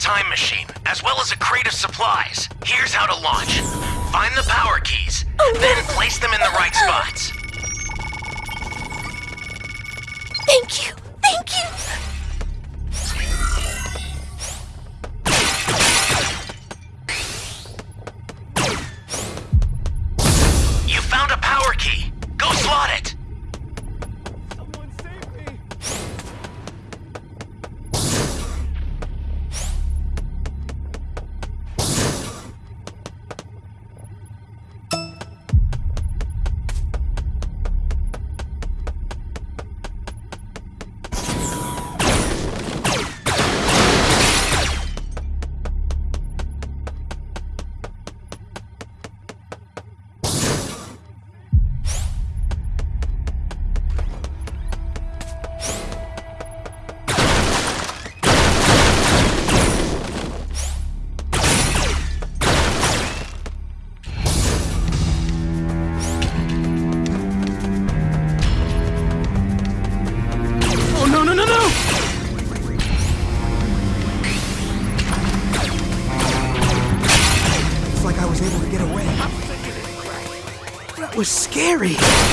time machine, as well as a crate of supplies. Here's how to launch. Find the power keys, oh, then place them in the right spots. Thank you. Scary.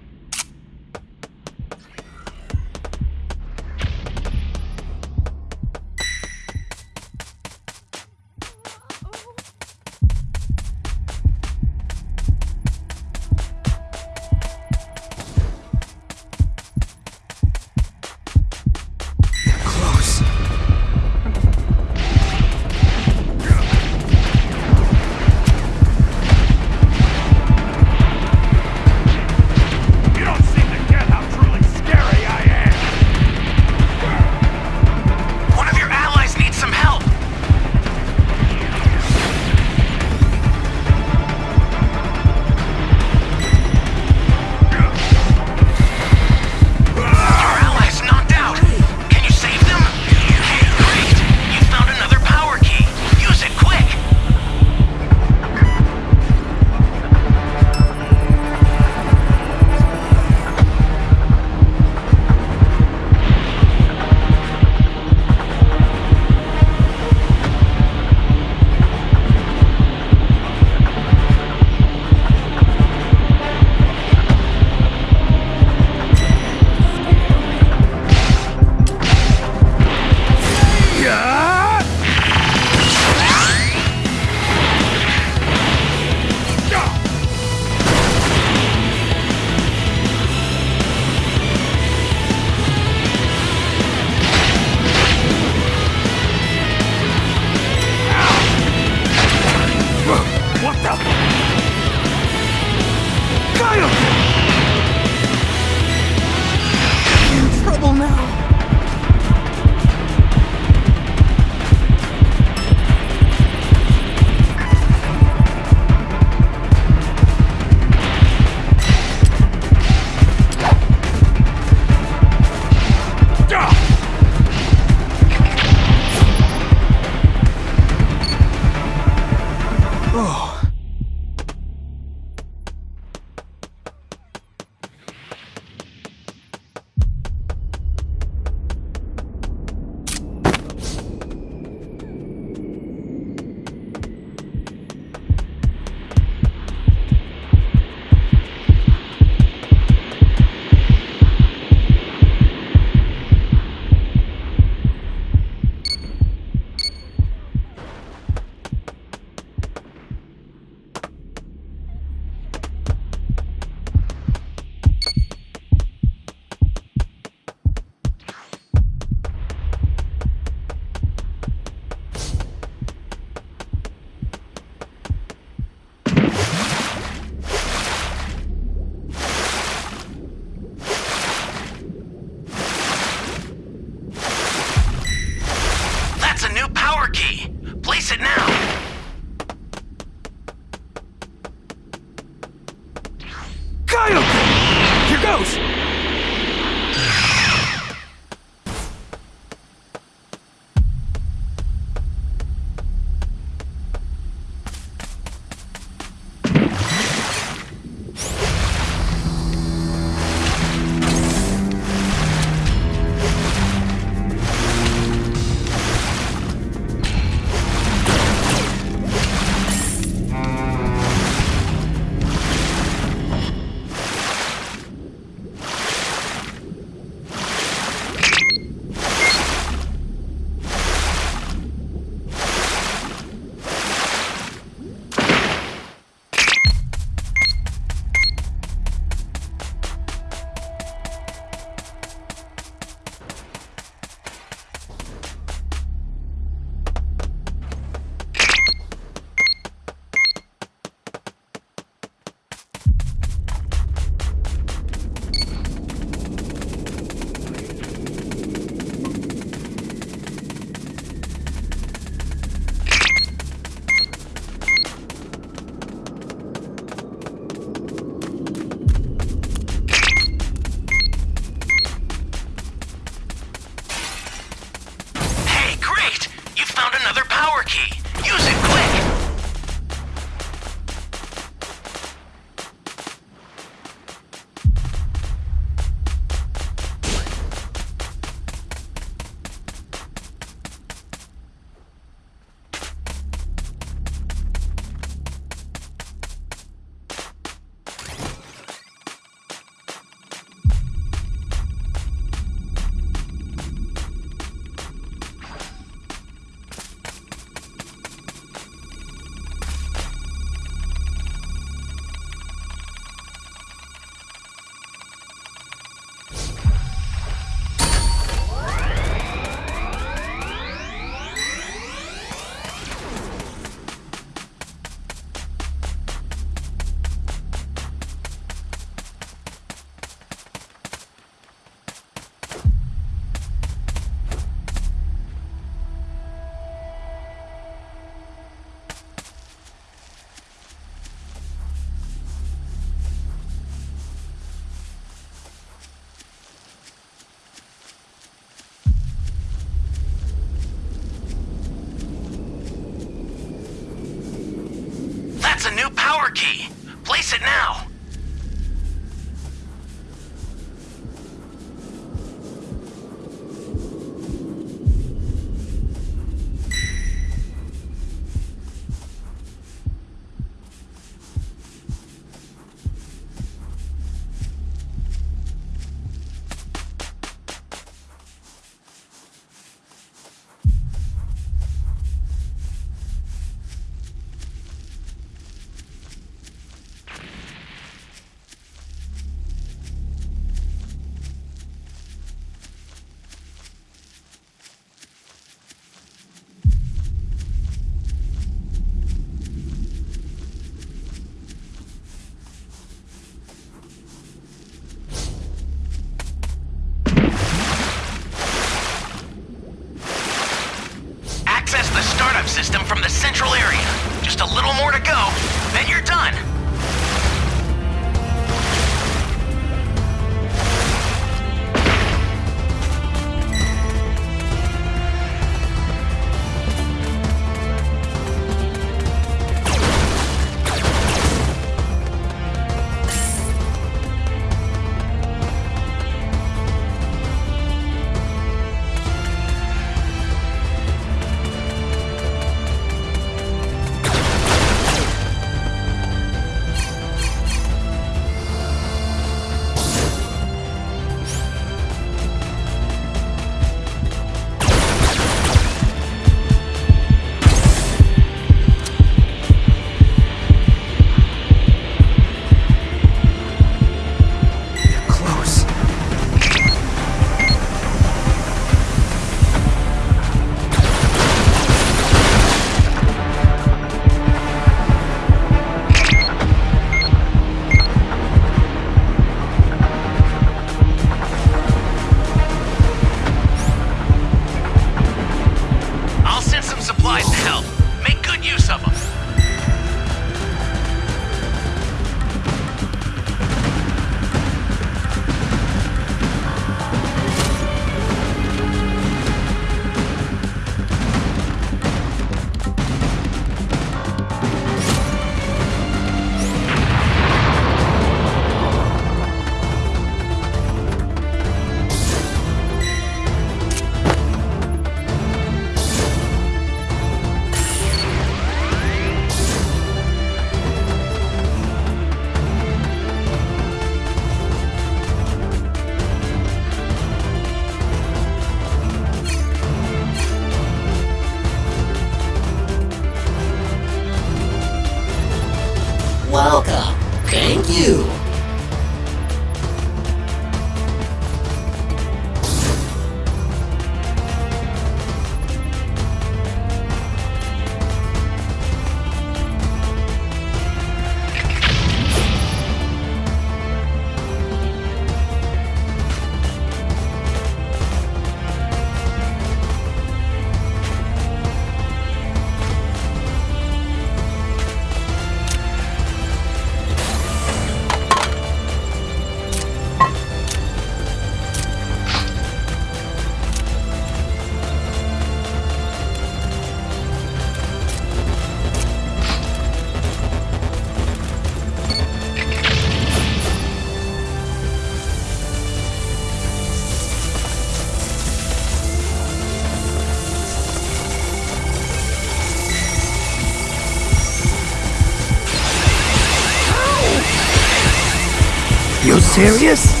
Serious?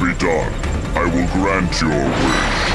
Be done. I will grant your wish.